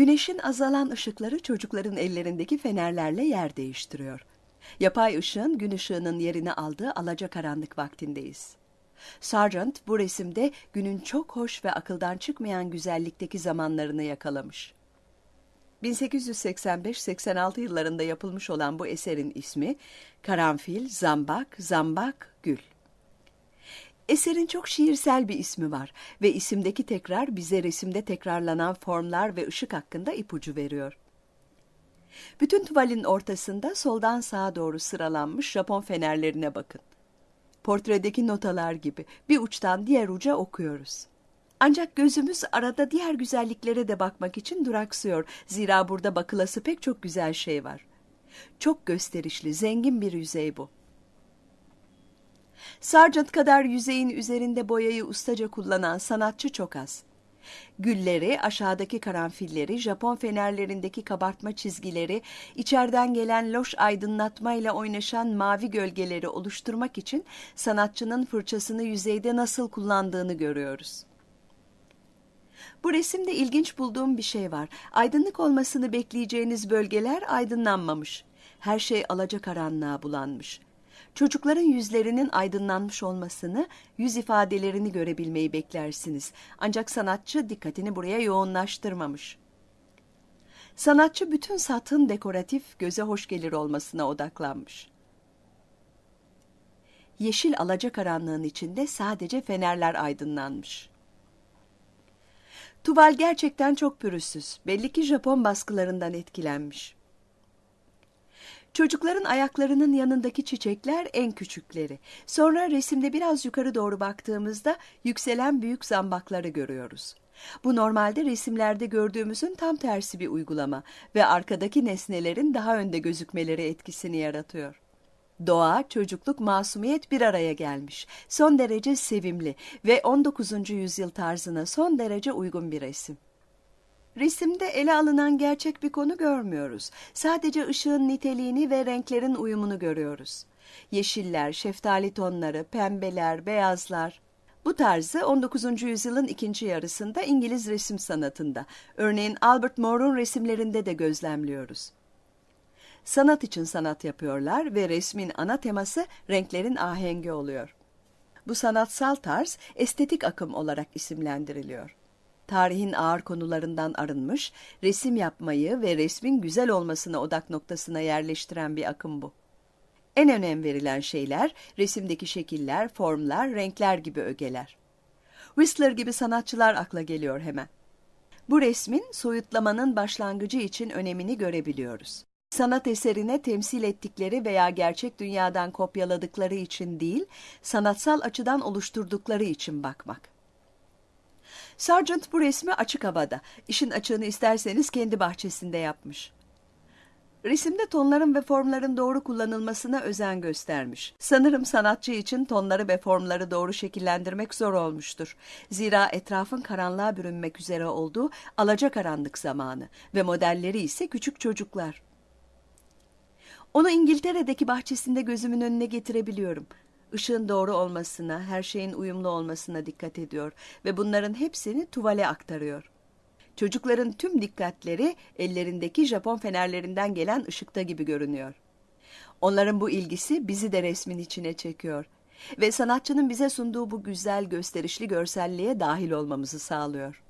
Güneşin azalan ışıkları çocukların ellerindeki fenerlerle yer değiştiriyor. Yapay ışığın gün ışığının yerini aldığı alacakaranlık vaktindeyiz. Sargent bu resimde günün çok hoş ve akıldan çıkmayan güzellikteki zamanlarını yakalamış. 1885-86 yıllarında yapılmış olan bu eserin ismi Karanfil, Zambak, Zambak, Gül. Eserin çok şiirsel bir ismi var ve isimdeki tekrar bize resimde tekrarlanan formlar ve ışık hakkında ipucu veriyor. Bütün tuvalin ortasında soldan sağa doğru sıralanmış Japon fenerlerine bakın. Portredeki notalar gibi bir uçtan diğer uca okuyoruz. Ancak gözümüz arada diğer güzelliklere de bakmak için duraksıyor. Zira burada bakılası pek çok güzel şey var. Çok gösterişli, zengin bir yüzey bu. Sargent kadar yüzeyin üzerinde boyayı ustaca kullanan sanatçı çok az. Gülleri, aşağıdaki karanfilleri, Japon fenerlerindeki kabartma çizgileri, içeriden gelen loş aydınlatmayla oynaşan mavi gölgeleri oluşturmak için sanatçının fırçasını yüzeyde nasıl kullandığını görüyoruz. Bu resimde ilginç bulduğum bir şey var. Aydınlık olmasını bekleyeceğiniz bölgeler aydınlanmamış. Her şey alacakaranlığa bulanmış. Çocukların yüzlerinin aydınlanmış olmasını, yüz ifadelerini görebilmeyi beklersiniz. Ancak sanatçı dikkatini buraya yoğunlaştırmamış. Sanatçı bütün satın dekoratif, göze hoş gelir olmasına odaklanmış. Yeşil alacakaranlığın içinde sadece fenerler aydınlanmış. Tuval gerçekten çok pürüzsüz. Belli ki Japon baskılarından etkilenmiş. Çocukların ayaklarının yanındaki çiçekler en küçükleri. Sonra resimde biraz yukarı doğru baktığımızda yükselen büyük zambakları görüyoruz. Bu normalde resimlerde gördüğümüzün tam tersi bir uygulama ve arkadaki nesnelerin daha önde gözükmeleri etkisini yaratıyor. Doğa, çocukluk, masumiyet bir araya gelmiş. Son derece sevimli ve 19. yüzyıl tarzına son derece uygun bir resim. Resimde ele alınan gerçek bir konu görmüyoruz. Sadece ışığın niteliğini ve renklerin uyumunu görüyoruz. Yeşiller, şeftali tonları, pembeler, beyazlar. Bu tarzı 19. yüzyılın ikinci yarısında İngiliz resim sanatında, örneğin Albert Moore'un resimlerinde de gözlemliyoruz. Sanat için sanat yapıyorlar ve resmin ana teması renklerin ahengi oluyor. Bu sanatsal tarz estetik akım olarak isimlendiriliyor tarihin ağır konularından arınmış, resim yapmayı ve resmin güzel olmasını odak noktasına yerleştiren bir akım bu. En önem verilen şeyler resimdeki şekiller, formlar, renkler gibi ögeler. Whistler gibi sanatçılar akla geliyor hemen. Bu resmin soyutlamanın başlangıcı için önemini görebiliyoruz. Sanat eserine temsil ettikleri veya gerçek dünyadan kopyaladıkları için değil, sanatsal açıdan oluşturdukları için bakmak. Sargent bu resmi açık havada, işin açığını isterseniz kendi bahçesinde yapmış. Resimde tonların ve formların doğru kullanılmasına özen göstermiş. Sanırım sanatçı için tonları ve formları doğru şekillendirmek zor olmuştur. Zira etrafın karanlığa bürünmek üzere olduğu alacakaranlık zamanı ve modelleri ise küçük çocuklar. Onu İngiltere'deki bahçesinde gözümün önüne getirebiliyorum ışığın doğru olmasına, her şeyin uyumlu olmasına dikkat ediyor ve bunların hepsini tuvale aktarıyor. Çocukların tüm dikkatleri ellerindeki Japon fenerlerinden gelen ışıkta gibi görünüyor. Onların bu ilgisi bizi de resmin içine çekiyor ve sanatçının bize sunduğu bu güzel gösterişli görselliğe dahil olmamızı sağlıyor.